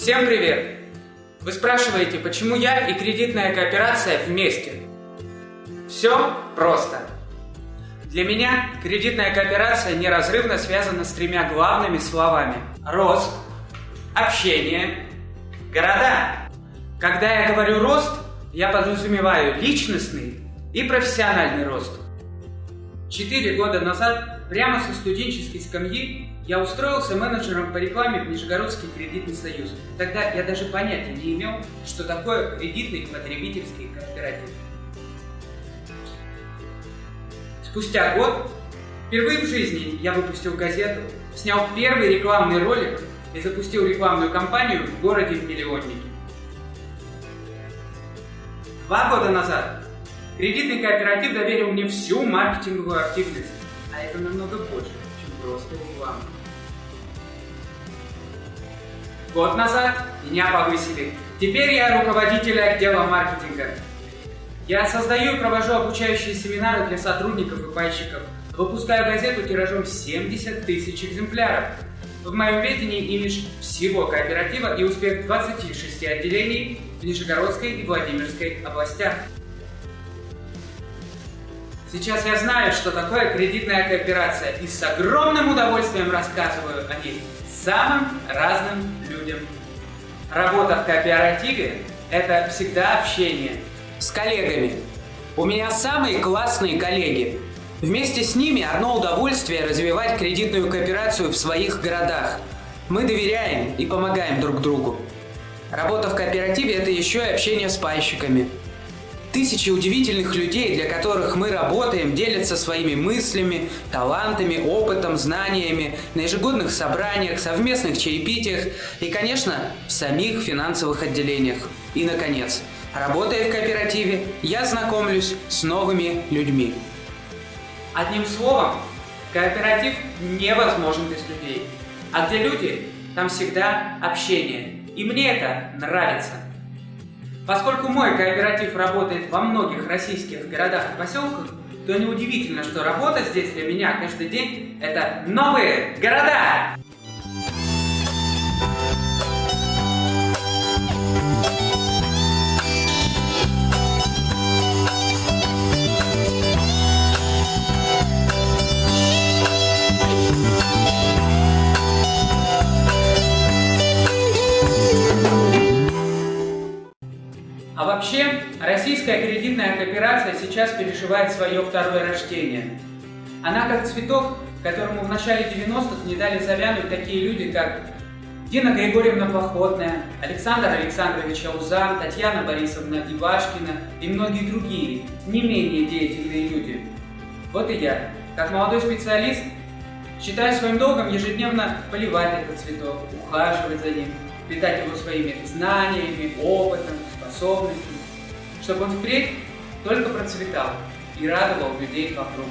Всем привет! Вы спрашиваете, почему я и кредитная кооперация вместе? Все просто. Для меня кредитная кооперация неразрывно связана с тремя главными словами. Рост, общение, города. Когда я говорю рост, я подразумеваю личностный и профессиональный рост. Четыре года назад, прямо со студенческой скамьи, я устроился менеджером по рекламе в Нижегородский кредитный союз. Тогда я даже понятия не имел, что такое кредитный потребительский кооператив. Спустя год, впервые в жизни я выпустил газету, снял первый рекламный ролик и запустил рекламную кампанию в городе в миллионнике. Два года назад кредитный кооператив доверил мне всю маркетинговую активность, а это намного больше, просто реклама. Год назад меня повысили. Теперь я руководитель отдела маркетинга. Я создаю и провожу обучающие семинары для сотрудников и пайщиков. Выпускаю газету тиражом 70 тысяч экземпляров. В моем ведении имидж всего кооператива и успех 26 отделений в Нижегородской и Владимирской областях. Сейчас я знаю, что такое кредитная кооперация и с огромным удовольствием рассказываю о ней самым разным людям. Работа в кооперативе – это всегда общение с коллегами. У меня самые классные коллеги. Вместе с ними одно удовольствие развивать кредитную кооперацию в своих городах. Мы доверяем и помогаем друг другу. Работа в кооперативе – это еще и общение с пайщиками – Тысячи удивительных людей, для которых мы работаем, делятся своими мыслями, талантами, опытом, знаниями на ежегодных собраниях, совместных чаепитиях и, конечно, в самих финансовых отделениях. И, наконец, работая в кооперативе, я знакомлюсь с новыми людьми. Одним словом, кооператив невозможен без людей. А где люди, там всегда общение. И мне это нравится. Поскольку мой кооператив работает во многих российских городах и поселках, то неудивительно, что работа здесь для меня каждый день – это новые города! А вообще, российская кредитная кооперация сейчас переживает свое второе рождение. Она как цветок, которому в начале 90-х не дали завянуть такие люди, как Дина Григорьевна Походная, Александр Александрович Аузан, Татьяна Борисовна Ивашкина и многие другие, не менее деятельные люди. Вот и я, как молодой специалист, считаю своим долгом ежедневно поливать этот цветок, ухаживать за ним, питать его своими знаниями, опытом, способностями, чтобы он впредь только процветал и радовал людей вокруг.